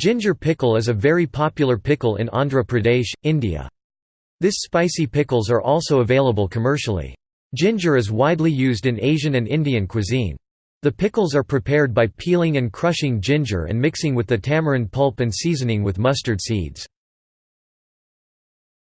Ginger pickle is a very popular pickle in Andhra Pradesh, India. This spicy pickles are also available commercially. Ginger is widely used in Asian and Indian cuisine. The pickles are prepared by peeling and crushing ginger and mixing with the tamarind pulp and seasoning with mustard seeds.